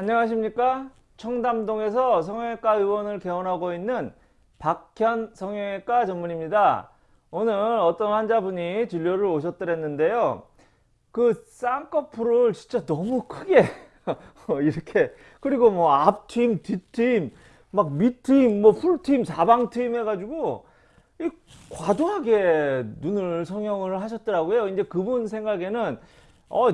안녕하십니까? 청담동에서 성형외과 의원을 개원하고 있는 박현 성형외과 전문입니다. 오늘 어떤 환자분이 진료를 오셨더랬는데요. 그 쌍꺼풀을 진짜 너무 크게 이렇게 그리고 뭐 앞팀 뒷팀 막 밑팀 뭐 풀팀 사방팀 해가지고 이 과도하게 눈을 성형을 하셨더라고요. 이제 그분 생각에는 어,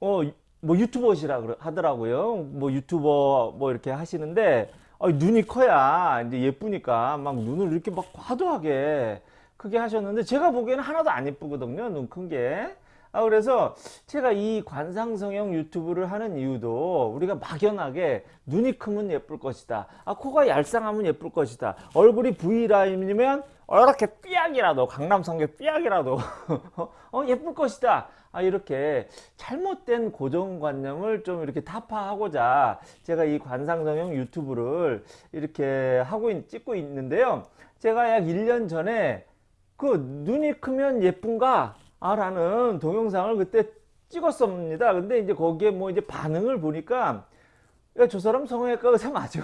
어, 뭐 유튜버시라 하더라고요. 뭐 유튜버 뭐 이렇게 하시는데 어, 눈이 커야 이제 예쁘니까 막 눈을 이렇게 막 과도하게 크게 하셨는데 제가 보기에는 하나도 안 예쁘거든요. 눈 큰 게. 아, 그래서 제가 이 관상성형 유튜브를 하는 이유도 우리가 막연하게 눈이 크면 예쁠 것이다. 아, 코가 얄쌍하면 예쁠 것이다. 얼굴이 V라인이면 이렇게 삐약이라도 강남성계 삐약이라도 어, 예쁠 것이다. 아, 이렇게 잘못된 고정관념을 좀 이렇게 타파하고자 제가 이 관상성형 유튜브를 이렇게 하고 있, 찍고 있는데요. 제가 약 1년 전에 그 눈이 크면 예쁜가? 아, 라는 동영상을 그때 찍었습니다. 근데 이제 거기에 뭐 이제 반응을 보니까 야, 저 사람 성형외과 의사 맞아?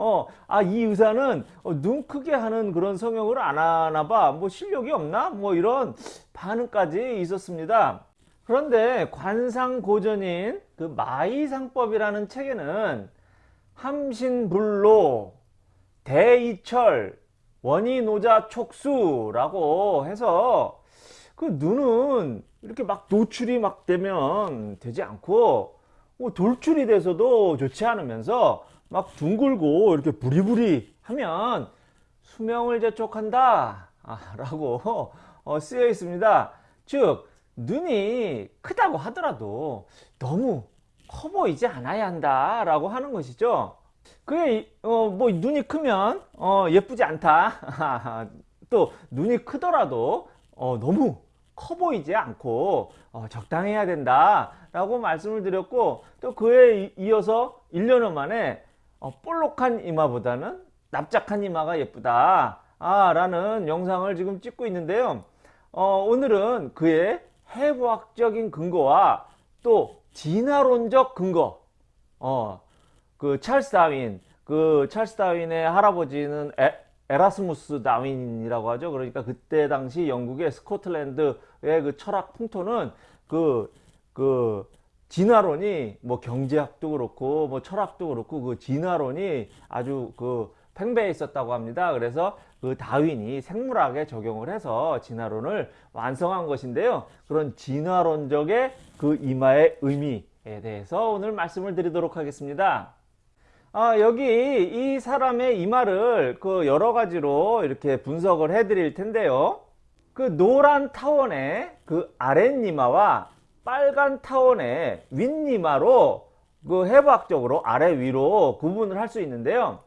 어, 아, 이 의사는 어, 눈 크게 하는 그런 성형을 안 하나 봐. 뭐 실력이 없나? 뭐 이런 반응까지 있었습니다. 그런데 관상고전인 그 마이상법이라는 책에는 함신불로 대이철 원이노자 촉수라고 해서 그 눈은 이렇게 막 노출이 막 되면 되지 않고 뭐 돌출이 돼서도 좋지 않으면서 막 둥글고 이렇게 부리부리 하면 수명을 재촉한다. 라고 어, 쓰여 있습니다. 즉 눈이 크다고 하더라도 너무 커 보이지 않아야 한다. 라고 하는 것이죠. 그게 어, 뭐 눈이 크면 어, 예쁘지 않다. 또 눈이 크더라도 어, 너무 커 보이지 않고 어, 적당해야 된다. 라고 말씀을 드렸고 또 그에 이어서 1년여 만에 어, 볼록한 이마보다는 납작한 이마가 예쁘다. 아, 라는 영상을 지금 찍고 있는데요. 어, 오늘은 그의 해부학적인 근거와 또 진화론적 근거 어, 그 찰스 다윈 그 찰스 다윈의 할아버지는 에, 에라스무스 다윈이라고 하죠. 그러니까 그때 당시 영국의 스코틀랜드의 그 철학 풍토는 그, 그 진화론이 뭐 경제학도 그렇고 뭐 철학도 그렇고 그 진화론이 아주 그 팽배해 있었다고 합니다. 그래서 그 다윈이 생물학에 적용을 해서 진화론을 완성한 것인데요. 그런 진화론적의 그 이마의 의미에 대해서 오늘 말씀을 드리도록 하겠습니다. 아, 여기 이 사람의 이마를 그 여러 가지로 이렇게 분석을 해 드릴 텐데요. 그 노란 타원의 그 아랫이마와 빨간 타원의 윗이마로 그 해부학적으로 아래 위로 구분을 할 수 있는데요.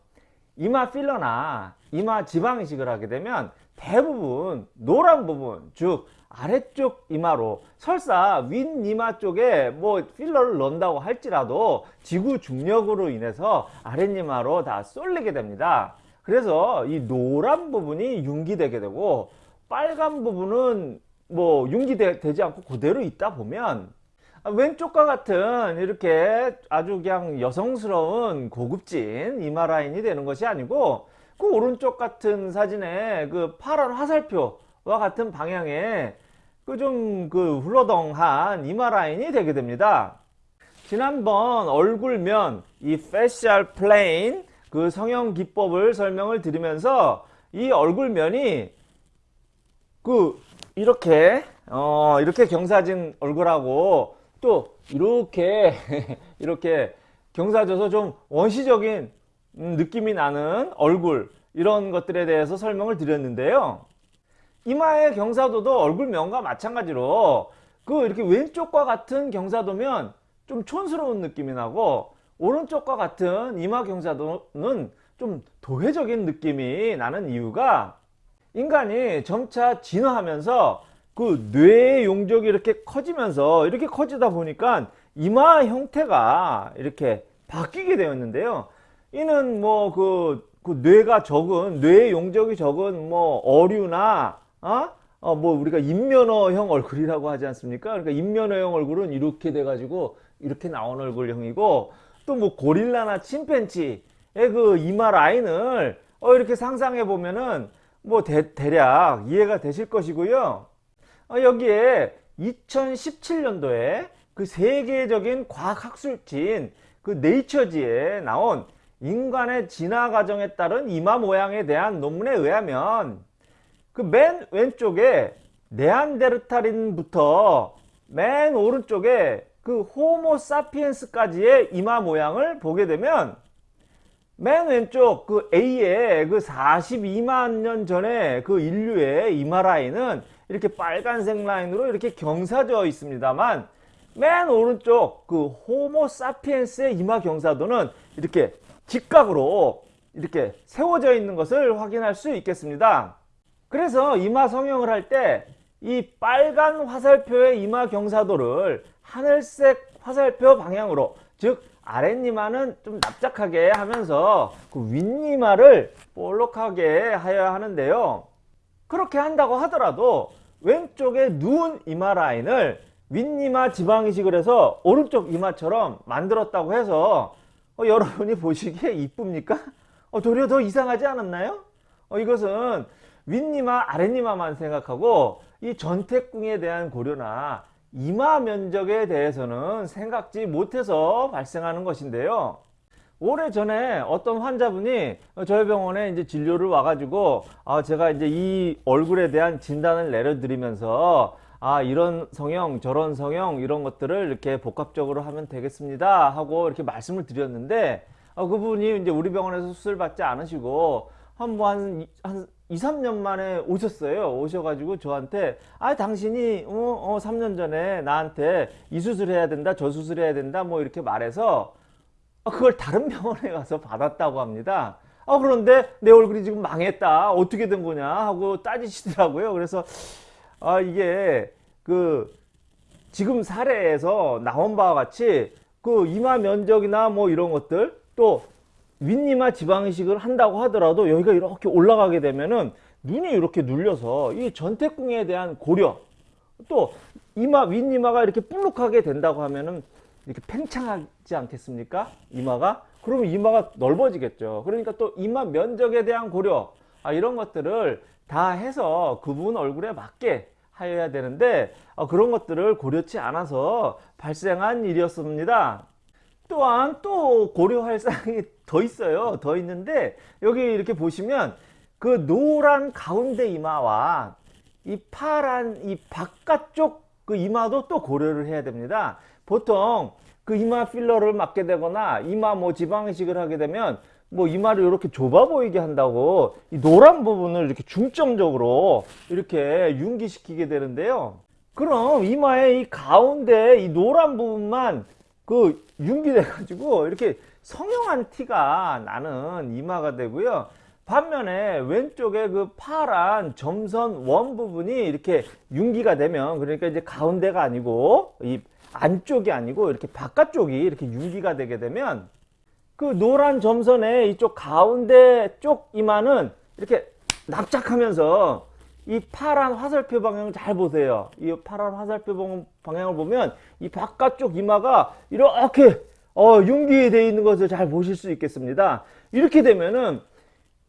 이마 필러나 이마 지방 이식을 하게 되면 대부분 노란 부분 즉 아래쪽 이마로 설사 윗이마 쪽에 뭐 필러를 넣는다고 할지라도 지구 중력으로 인해서 아랫이마로 다 쏠리게 됩니다 그래서 이 노란 부분이 융기되게 되고 빨간 부분은 뭐 융기되지 않고 그대로 있다 보면 아, 왼쪽과 같은 이렇게 아주 그냥 여성스러운 고급진 이마 라인이 되는 것이 아니고 그 오른쪽 같은 사진에 그 파란 화살표와 같은 방향의 그 좀그 그 훌러덩한 이마 라인이 되게 됩니다. 지난번 얼굴면 이 facial plane 그 성형 기법을 설명을 드리면서 이 얼굴면이 그 이렇게 어 이렇게 경사진 얼굴하고 또 이렇게 이렇게 경사져서 좀 원시적인 음, 느낌이 나는 얼굴 이런 것들에 대해서 설명을 드렸는데요. 이마의 경사도도 얼굴면과 마찬가지로 그 이렇게 왼쪽과 같은 경사도면 좀 촌스러운 느낌이 나고 오른쪽과 같은 이마 경사도는 좀 도회적인 느낌이 나는 이유가 인간이 점차 진화하면서 그 뇌의 용적이 이렇게 커지면서 이렇게 커지다 보니까 이마 형태가 이렇게 바뀌게 되었는데요. 이는 뭐그 그 뇌가 적은 뇌의 용적이 적은 뭐 어류나 어? 어, 뭐 우리가 인면허형 얼굴이라고 하지 않습니까? 그러니까 인면허형 얼굴은 이렇게 돼 가지고 이렇게 나온 얼굴형이고 또 뭐 고릴라나 침팬지의 그 이마 라인을 어, 이렇게 상상해 보면은 뭐 대, 대략 이해가 되실 것이고요. 어, 여기에 2017년도에 그 세계적인 과학학술지인 그 네이처지에 나온 인간의 진화 과정에 따른 이마 모양에 대한 논문에 의하면 그 맨 왼쪽에 네안데르탈인부터 맨 오른쪽에 그 호모 사피엔스까지의 이마 모양을 보게 되면 맨 왼쪽 그 A의 그 42만 년 전에 그 인류의 이마 라인은 이렇게 빨간색 라인으로 이렇게 경사져 있습니다만 맨 오른쪽 그 호모 사피엔스의 이마 경사도는 이렇게 직각으로 이렇게 세워져 있는 것을 확인할 수 있겠습니다. 그래서 이마 성형을 할 때 이 빨간 화살표의 이마 경사도를 하늘색 화살표 방향으로 즉 아랫니마는 좀 납작하게 하면서 그 윗니마를 볼록하게 하여야 하는데요. 그렇게 한다고 하더라도 왼쪽에 누운 이마 라인을 윗니마 지방 이식을 해서 오른쪽 이마처럼 만들었다고 해서 어, 여러분이 보시기에 이쁩니까? 어, 도리어 더 이상하지 않았나요? 어, 이것은 윗니마 아랫니마만 생각하고 이 전태궁에 대한 고려나 이마 면적에 대해서는 생각지 못해서 발생하는 것인데요. 오래전에 어떤 환자분이 저희 병원에 이제 진료를 와가지고 아 제가 이제 이 얼굴에 대한 진단을 내려드리면서 아 이런 성형 저런 성형 이런 것들을 이렇게 복합적으로 하면 되겠습니다 하고 이렇게 말씀을 드렸는데 어, 그분이 이제 우리 병원에서 수술 받지 않으시고 한뭐한 한 2, 3년 만에 오셨어요. 오셔가지고 저한테 아 당신이 어, 어 3년 전에 나한테 이 수술 해야 된다 저 수술 해야 된다 뭐 이렇게 말해서 아, 그걸 다른 병원에 가서 받았다고 합니다. 아 그런데 내 얼굴이 지금 망했다 어떻게 된 거냐 하고 따지시더라고요. 그래서 아 이게 그 지금 사례에서 나온 바와 같이 그 이마 면적이나 뭐 이런 것들 또 윗니마 지방이식을 한다고 하더라도 여기가 이렇게 올라가게 되면은 눈이 이렇게 눌려서 이 전태궁에 대한 고려 또 이마 윗니마가 이렇게 볼록하게 된다고 하면은 이렇게 팽창하지 않겠습니까? 이마가 그러면 이마가 넓어지겠죠. 그러니까 또 이마 면적에 대한 고려 아, 이런 것들을 다 해서 그분 얼굴에 맞게 하여야 되는데 어, 그런 것들을 고려치 않아서 발생한 일이었습니다. 또한 또 고려할 사항이 더 있어요. 더 있는데 여기 이렇게 보시면 그 노란 가운데 이마와 이 파란 이 바깥쪽 그 이마도 또 고려를 해야 됩니다. 보통 그 이마 필러를 맞게 되거나 이마 뭐 지방 이식을 하게 되면 뭐 이마를 이렇게 좁아 보이게 한다고 이 노란 부분을 이렇게 중점적으로 이렇게 융기시키게 되는데요. 그럼 이마의 이 가운데 이 노란 부분만 그 융기돼 가지고 이렇게 성형한 티가 나는 이마가 되고요. 반면에 왼쪽에 그 파란 점선 원 부분이 이렇게 융기가 되면 그러니까 이제 가운데가 아니고 이 안쪽이 아니고 이렇게 바깥쪽이 이렇게 융기가 되게 되면 그 노란 점선의 이쪽 가운데 쪽 이마는 이렇게 납작하면서 이 파란 화살표 방향을 잘 보세요. 이 파란 화살표 방향을 보면 이 바깥쪽 이마가 이렇게 어, 융기되어 있는 것을 잘 보실 수 있겠습니다. 이렇게 되면은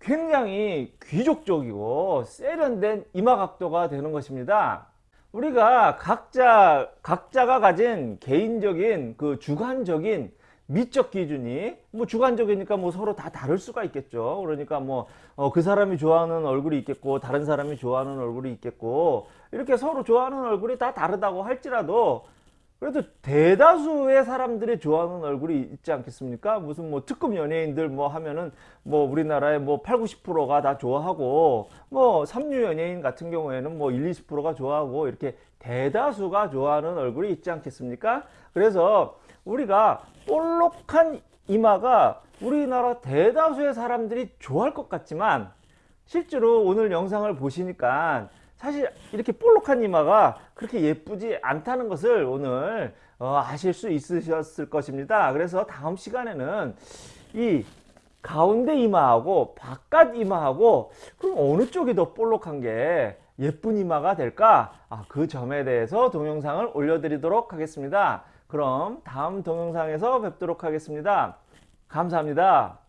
굉장히 귀족적이고 세련된 이마 각도가 되는 것입니다. 우리가 각자 각자가 가진 개인적인 그 주관적인 미적 기준이 뭐 주관적이니까 뭐 서로 다 다를 수가 있겠죠. 그러니까 뭐그 사람이 좋아하는 얼굴이 있겠고 다른 사람이 좋아하는 얼굴이 있겠고 이렇게 서로 좋아하는 얼굴이 다 다르다고 할지라도 그래도 대다수의 사람들이 좋아하는 얼굴이 있지 않겠습니까? 무슨 뭐 특급 연예인들 뭐 하면은 뭐 우리나라의 뭐 8, 90%가 다 좋아하고 뭐 삼류 연예인 같은 경우에는 뭐 1, 20%가 좋아하고 이렇게 대다수가 좋아하는 얼굴이 있지 않겠습니까? 그래서 우리가 볼록한 이마가 우리나라 대다수의 사람들이 좋아할 것 같지만 실제로 오늘 영상을 보시니까 사실 이렇게 볼록한 이마가 그렇게 예쁘지 않다는 것을 오늘 어, 아실 수 있으셨을 것입니다. 그래서 다음 시간에는 이 가운데 이마하고 바깥 이마하고 그럼 어느 쪽이 더 볼록한 게 예쁜 이마가 될까? 아, 그 점에 대해서 동영상을 올려드리도록 하겠습니다. 그럼 다음 동영상에서 뵙도록 하겠습니다. 감사합니다.